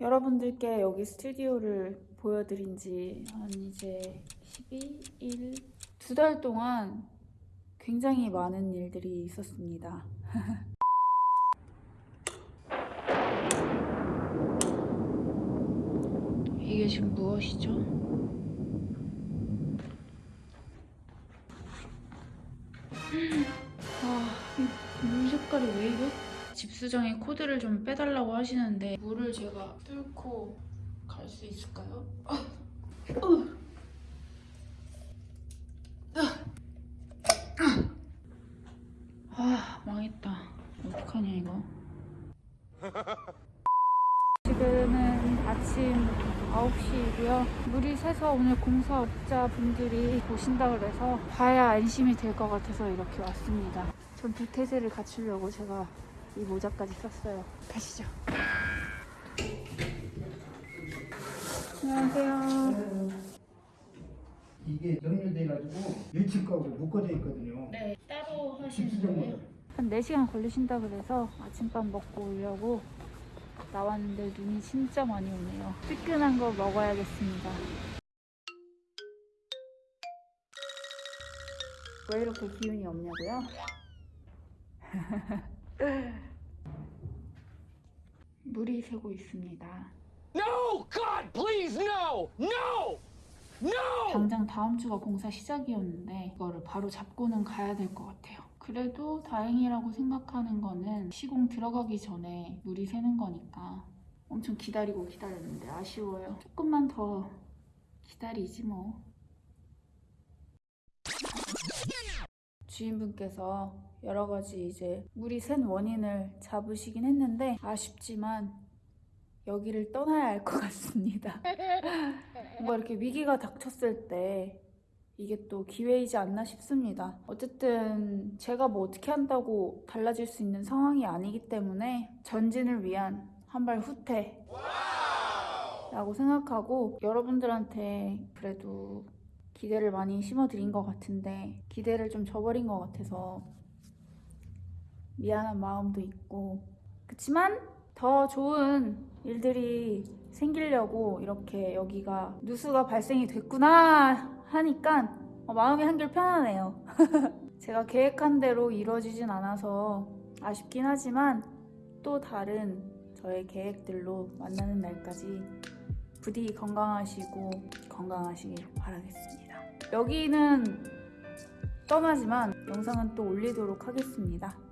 여러분들께 여기 스튜디오를 보여드린 지 한 이제 12일 두 달 동안 굉장히 많은 일들이 있었습니다. 이게 지금 무엇이죠? 아, 이물 색깔이 왜 이래? 집수정이 코드를 좀 빼달라고 하시는데 물을 제가 뚫고 갈 수 있을까요? 아, 망했다. 어떡하냐 이거. 지금은 아침 9시이고요. 물이 새서 오늘 공사업자분들이 보신다 그래서 봐야 안심이 될 것 같아서 이렇게 왔습니다. 전 두태세를 갖추려고 제가 이 모자까지 썼어요. 가시죠. 안녕하세요. 이게 연결돼가지고 일치하고 묶어져 있거든요. 네, 따로 집수정으로. 한 4시간 걸리신다 그래서 아침밥 먹고 오려고 나왔는데 눈이 진짜 많이 오네요. 뜨끈한 거 먹어야겠습니다. 왜 이렇게 기운이 없냐고요? 물이 새고 있습니다. No! God, please, no! No! No! 당장 다음 주가 공사 시작이었는데 이거를 바로 잡고는 가야 될 것 같아요. 그래도 다행이라고 생각하는 거는 시공 들어가기 전에 물이 새는 거니까 엄청 기다리고 기다렸는데 아쉬워요. 조금만 더 기다리지 뭐. 주인분께서 여러 가지 이제 물이 샌 원인을 잡으시긴 했는데 아쉽지만 여기를 떠나야 할 것 같습니다. 뭔가 이렇게 위기가 닥쳤을 때 이게 또 기회이지 않나 싶습니다. 어쨌든 제가 뭐 어떻게 한다고 달라질 수 있는 상황이 아니기 때문에 전진을 위한 한발 후퇴 라고 생각하고 여러분들한테 그래도 기대를 많이 심어드린 것 같은데 기대를 좀 저버린 것 같아서 미안한 마음도 있고 그치만 더 좋은 일들이 생기려고 이렇게 여기가 누수가 발생이 됐구나 하니까 어, 마음이 한결 편하네요. 제가 계획한 대로 이루어지진 않아서 아쉽긴 하지만 또 다른 저의 계획들로 만나는 날까지 부디 건강하시고 건강하시길 바라겠습니다. 여기는 떠나지만 영상은 또 올리도록 하겠습니다.